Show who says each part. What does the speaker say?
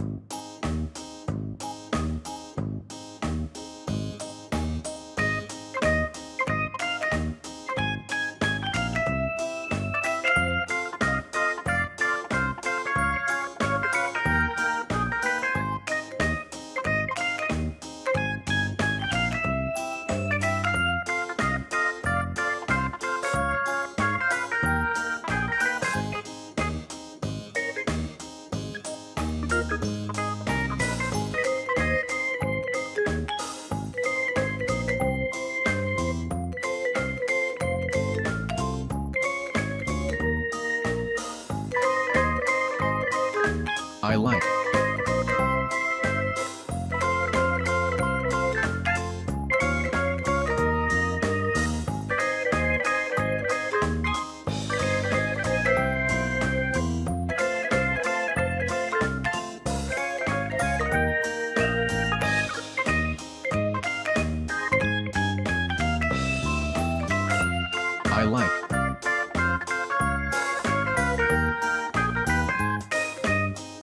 Speaker 1: you I like. I like.